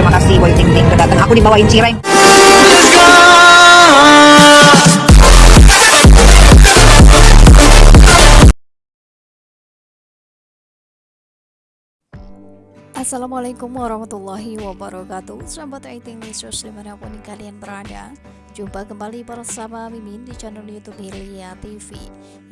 terima kasih Boy Ting Ting udah datang. Aku dibawain cireng. Assalamualaikum warahmatullahi wabarakatuh Sahabat Aiting News di mana pun kalian berada Jumpa kembali bersama Mimin di channel Youtube Hilya TV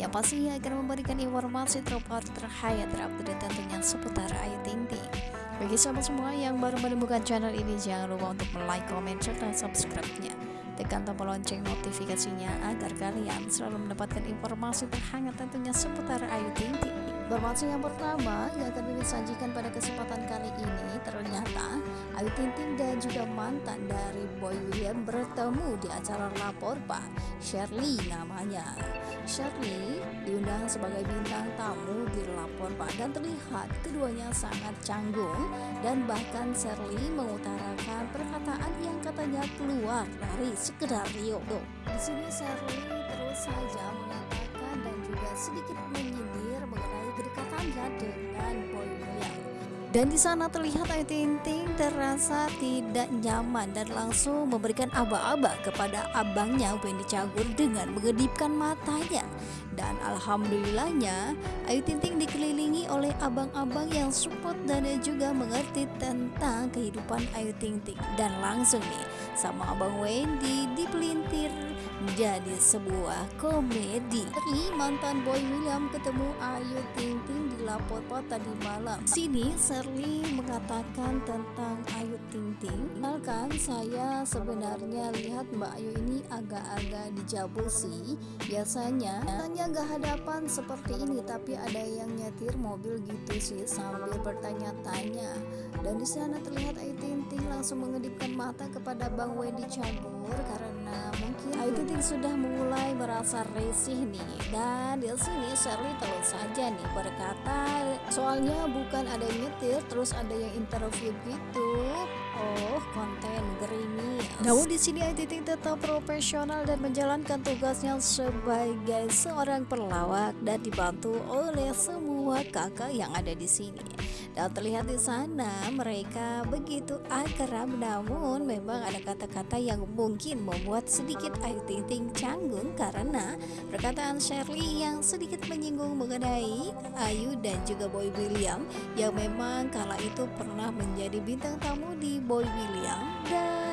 Yang pastinya akan memberikan informasi terbaru terhayat terupdate tentunya seputar Ayu Ting Ting Bagi sahabat semua yang baru menemukan channel ini Jangan lupa untuk like, comment, serta subscribe-nya. Tekan tombol lonceng notifikasinya agar kalian selalu mendapatkan informasi terhangat tentunya seputar Ayu Ting Ting. Informasi yang pertama yang akan Mimin sajikan pada kesempatan kali ini ternyata Ayu Ting Ting dan juga mantan dari Boy William bertemu di acara Lapor Pak Shirley namanya Shirley diundang sebagai bintang tamu di Lapor Pak dan terlihat keduanya sangat canggung dan bahkan Shirley mengutarakan perkataan yang katanya keluar dari sekedar Rio. Di sini Shirley terus saja mengatakan dan juga sedikit menyindir mengenai kedekatannya dengan Boy William. Dan di sana terlihat Ayu Ting Ting terasa tidak nyaman dan langsung memberikan aba-aba kepada abangnya Wendy Cagur dengan mengedipkan matanya. Dan alhamdulillahnya Ayu Ting Ting dikelilingi oleh abang-abang yang support dan juga mengerti tentang kehidupan Ayu Ting Ting. Dan langsung nih sama abang Wendy dipelintir menjadi sebuah komedi. Ini mantan Boy William ketemu Ayu Ting Ting di lapor tadi malam. Sini Shirley mengatakan tentang Ayu Ting Ting. Kenalkan saya sebenarnya lihat Mbak Ayu ini agak-agak dijabul sih. Biasanya tanya gak hadapan seperti ini tapi ada yang nyetir mobil gitu sih sambil bertanya-tanya. Dan di sana terlihat Ayu Ting Ting langsung mengedipkan mata kepada Bang Wendy Cagur karena mungkin Ayu Ting sudah mulai merasa risih nih. Dan di sini Shirley terus saja nih berkata soalnya bukan ada yang nyetir terus ada yang interview gitu. Oh konten gerimis. Namun di sini Ayu tetap profesional dan menjalankan tugasnya sebagai seorang pelawak dan dibantu oleh semua kakak yang ada di sini dan terlihat di sana mereka begitu akrab namun memang ada kata-kata yang mungkin membuat sedikit Ayu Ting Ting canggung karena perkataan Shirley yang sedikit menyinggung mengenai Ayu dan juga Boy William yang memang kala itu pernah menjadi bintang tamu di Boy William dan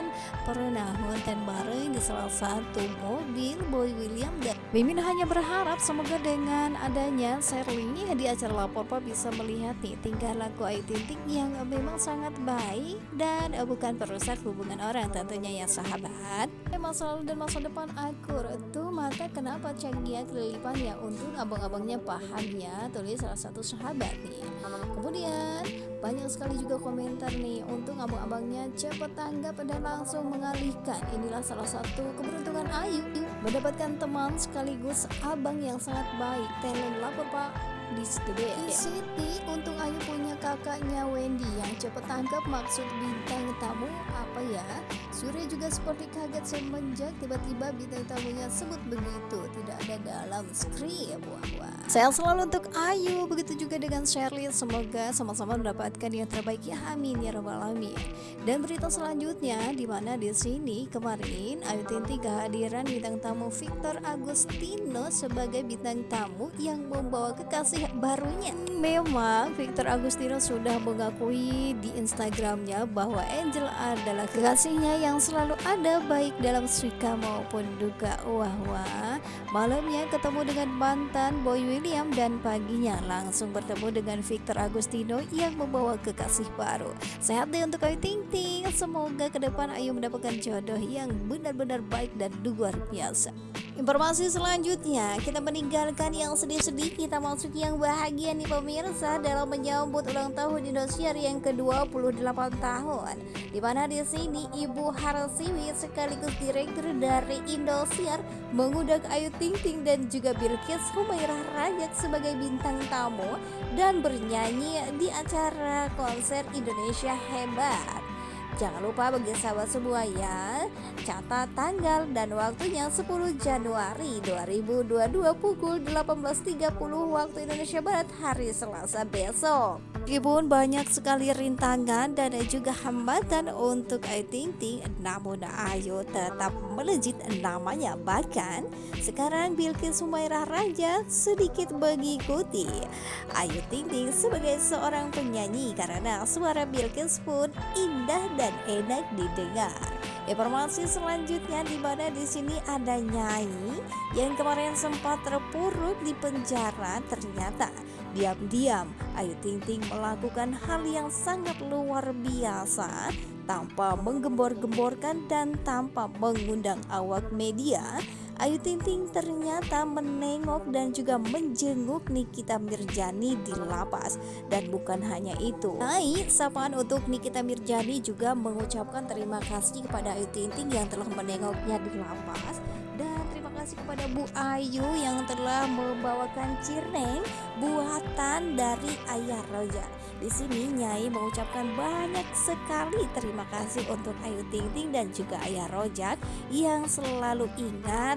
pernah konten bareng di salah satu mobil Boy William dan Mimin hanya berharap semoga dengan adanya Shirley di acara Lapor Pak bisa melihat nih tingkah laku Ayu Ting Ting yang memang sangat baik dan bukan perusak hubungan orang tentunya ya sahabat. Masa lalu dan masa depan akur itu maka kenapa Changia kelilipan ya untuk abang-abangnya paham ya tulis salah satu sahabat nih. Kemudian banyak sekali juga komentar nih untuk abang-abangnya cepat tanggap dan langsung mengalihkan. Inilah salah satu keberuntungan Ayu mendapatkan teman sekaligus abang yang sangat baik. Talent lapor pak di studio di Siti untung Ayu punya kakaknya Wendy yang cepat tangkap maksud bintang tamu apa ya? Surya juga seperti kaget semenjak tiba-tiba bintang tamunya sebut begitu. Tidak ada dalam skrip. Wah wah. Saya selalu untuk Ayu. Begitu juga dengan Shirley semoga sama-sama mendapatkan yang terbaik. Ya amin. Ya robbal alamin. Dan berita selanjutnya di mana di sini kemarin Ayu Ting kehadiran bintang tamu Victor Agustino sebagai bintang tamu yang membawa kekasih barunya. Memang Victor Agustino sudah mengakui di Instagramnya bahwa Angel adalah kekasihnya yang selalu ada baik dalam suka maupun duka. Wah wah, malamnya ketemu dengan mantan Boy William dan paginya langsung bertemu dengan Victor Agustino yang membawa kekasih baru. Sehat deh untuk Ayu Ting Ting. Semoga ke depan Ayu mendapatkan jodoh yang benar-benar baik dan luar biasa. Informasi selanjutnya kita meninggalkan yang sedih-sedih kita masuk bahagia nih pemirsa dalam menyambut ulang tahun Indosiar yang ke-28 tahun. Di mana di sini Ibu Harsiwi sekaligus direktur dari Indosiar mengundang Ayu Ting Ting dan juga Bilkis Humairah Rajak sebagai bintang tamu dan bernyanyi di acara konser Indonesia Hebat. Jangan lupa bagi sahabat semua ya Catat tanggal dan waktunya 10 Januari 2022 pukul 18.30 waktu Indonesia Barat hari Selasa besok Meskipun banyak sekali rintangan dan juga hambatan untuk Ayu Ting Ting, namun Ayu tetap melejit namanya. Bahkan sekarang Bilkis Sumairah Raja sedikit mengikuti Ayu Ting Ting sebagai seorang penyanyi karena suara Bilkis pun indah dan enak didengar. Informasi selanjutnya di mana di sini ada Nyai yang kemarin sempat terpuruk di penjara ternyata diam-diam Ayu Ting Ting melakukan hal yang sangat luar biasa tanpa menggembor-gemborkan dan tanpa mengundang awak media Ayu Ting Ting ternyata menengok dan juga menjenguk Nikita Mirjani di lapas dan bukan hanya itu Naik sapaan untuk Nikita Mirjani juga mengucapkan terima kasih kepada Ayu Ting Ting yang telah menengoknya di lapas dan terima kasih kepada Bu Ayu yang telah membawakan cireng buatan dari Ayah Roja. Di sini Nyai mengucapkan banyak sekali terima kasih untuk Ayu Ting Ting dan juga Ayah Rojak yang selalu ingat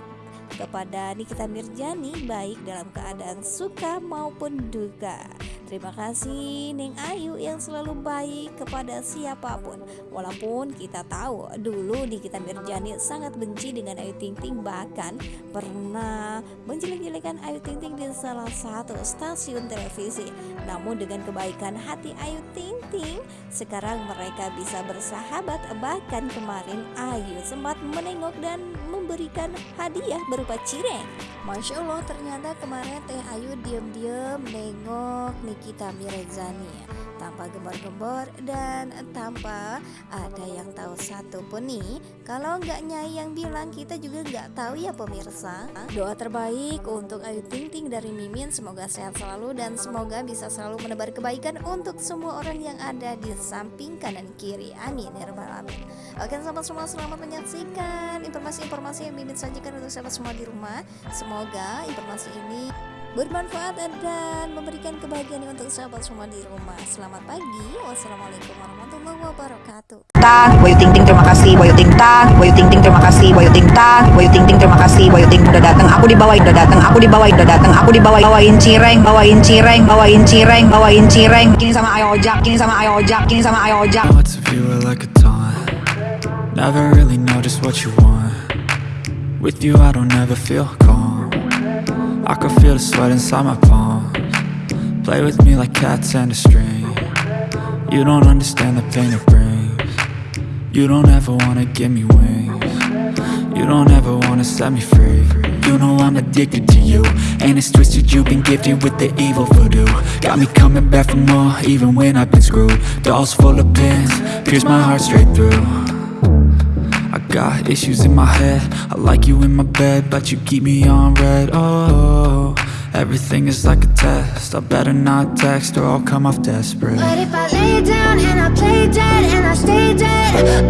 kepada Nikita Mirjani baik dalam keadaan suka maupun duka. Terima kasih Neng Ayu yang selalu baik kepada siapa pun. Walaupun kita tahu dulu Nikita Mirjani sangat benci dengan Ayu Ting Ting bahkan pernah menjelek-jelekan Ayu Ting Ting di salah satu stasiun televisi. Namun dengan kebaikan hati Ayu Ting Ting, sekarang mereka bisa bersahabat bahkan kemarin Ayu sempat menengok dan memberikan hadiah berupa cireng. Masya Allah ternyata kemarin Teh Ayu diam-diam nengok Nikita Mirzani tanpa gembar-gembor dan tanpa ada yang tahu satu pun nih. Kalau nggak nyai yang bilang kita juga nggak tahu ya pemirsa. Doa terbaik untuk Ayu Ting Ting dari Mimin. Semoga sehat selalu dan semoga bisa selalu menebar kebaikan untuk semua orang yang ada di samping kanan kiri. Amin ya rabbal alamin. Oke sahabat semua selamat menyaksikan informasi-informasi yang Mimin sajikan untuk sahabat semua di rumah. Semoga informasi ini bermanfaat dan memberikan kebahagiaan untuk sahabat semua di rumah. Selamat pagi. Wassalamualaikum warahmatullahi wabarakatuh. Ta, Wayu Ting Ting terima kasih, Wayu Ting Ta, Wayu Ting Ting terima kasih, Wayu Ting Ta, Wayu Ting Ting terima kasih, Wayu Ting udah datang, aku dibawain, udah datang, aku dibawain, udah datang, aku dibawain, bawain cireng, bawain cireng, bawain cireng, bawain cireng. Kini sama Ayo Ojak, kini sama Ayo Ojak, kini sama Ayo Ojak. What's if you were like a taunt? Never really know just what you want. With you, I don't ever feel calm. I can feel the sweat inside my palms. Play with me like cats and a string. You don't understand the pain it brings. You don't ever wanna give me wings. You don't ever wanna set me free. You know I'm addicted to you. And it's twisted, you've been gifted with the evil voodoo. Got me coming back for more, even when I've been screwed. Dolls full of pins, pierce my heart straight through. Got issues in my head. I like you in my bed But you keep me on red. Oh, everything is like a test. I better not text or I'll come off desperate. But if I lay down and I play dead and I stay dead